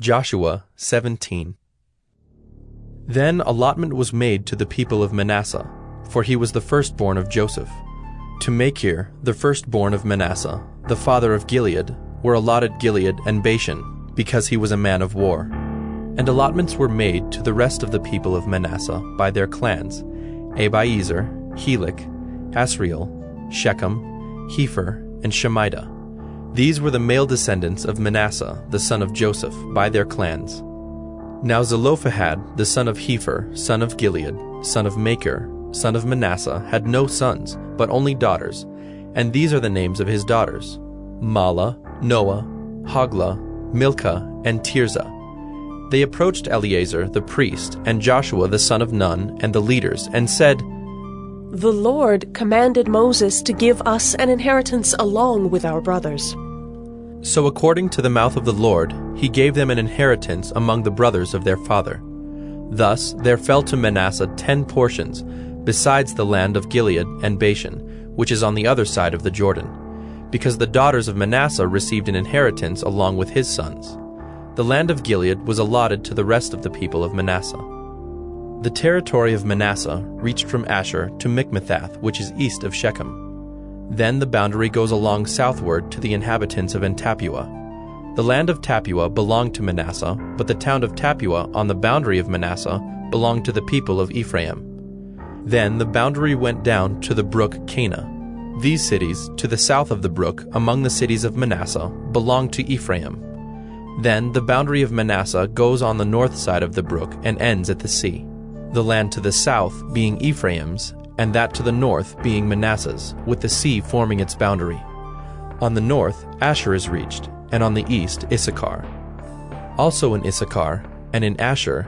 Joshua 17 Then allotment was made to the people of Manasseh, for he was the firstborn of Joseph. To Machir, the firstborn of Manasseh, the father of Gilead, were allotted Gilead and Bashan, because he was a man of war. And allotments were made to the rest of the people of Manasseh by their clans Abiezer, Helek, Asriel, Shechem, Hepher, and Shemida. These were the male descendants of Manasseh, the son of Joseph, by their clans. Now Zelophehad, the son of Hepher, son of Gilead, son of Machir, son of Manasseh, had no sons, but only daughters, and these are the names of his daughters Mahlah, Noah, Hoglah, Milcah, and Tirzah. They approached Eleazar the priest and Joshua the son of Nun and the leaders, and said, The Lord commanded Moses to give us an inheritance along with our brothers. So according to the mouth of the Lord, he gave them an inheritance among the brothers of their father. Thus there fell to Manasseh ten portions, besides the land of Gilead and Bashan, which is on the other side of the Jordan, because the daughters of Manasseh received an inheritance along with his sons. The land of Gilead was allotted to the rest of the people of Manasseh. The territory of Manasseh reached from Asher to Michmethath, which is east of Shechem. Then the boundary goes along southward to the inhabitants of En-tappuah. The land of Tappuah belonged to Manasseh, but the town of Tappuah on the boundary of Manasseh belonged to the people of Ephraim. Then the boundary went down to the brook Kanah. These cities, to the south of the brook, among the cities of Manasseh, belonged to Ephraim. Then the boundary of Manasseh goes on the north side of the brook and ends at the sea. The land to the south being Ephraim's, and that to the north being Manasseh's, with the sea forming its boundary. On the north, Asher is reached, and on the east, Issachar. Also in Issachar, and in Asher,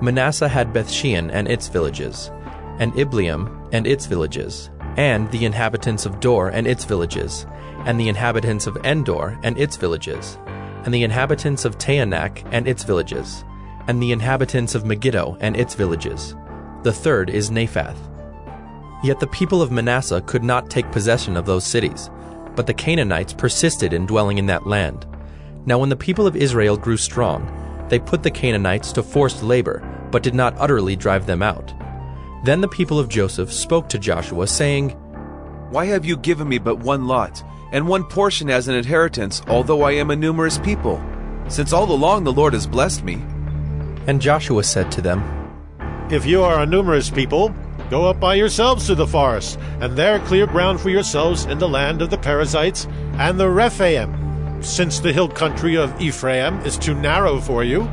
Manasseh had Bethshean and its villages, and Ibleam and its villages, and the inhabitants of Dor and its villages, and the inhabitants of Endor and its villages, and the inhabitants of Taanach and its villages, and the inhabitants of Megiddo and its villages. The third is Naphath. Yet the people of Manasseh could not take possession of those cities, but the Canaanites persisted in dwelling in that land. Now when the people of Israel grew strong, they put the Canaanites to forced labor, but did not utterly drive them out. Then the people of Joseph spoke to Joshua, saying, Why have you given me but one lot, and one portion as an inheritance, although I am a numerous people? Since all along the Lord has blessed me. And Joshua said to them, If you are a numerous people, go up by yourselves to the forest, and there clear ground for yourselves in the land of the Perizzites and the Rephaim, since the hill country of Ephraim is too narrow for you.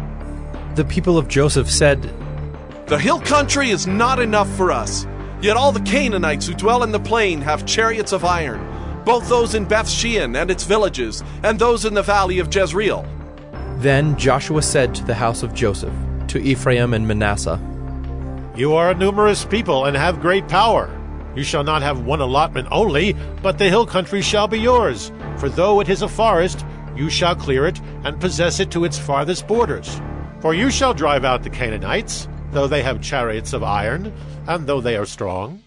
The people of Joseph said, The hill country is not enough for us. Yet all the Canaanites who dwell in the plain have chariots of iron, both those in Bethshean and its villages, and those in the valley of Jezreel. Then Joshua said to the house of Joseph, to Ephraim and Manasseh, You are a numerous people and have great power. You shall not have one allotment only, but the hill country shall be yours. For though it is a forest, you shall clear it and possess it to its farthest borders. For you shall drive out the Canaanites, though they have chariots of iron, and though they are strong.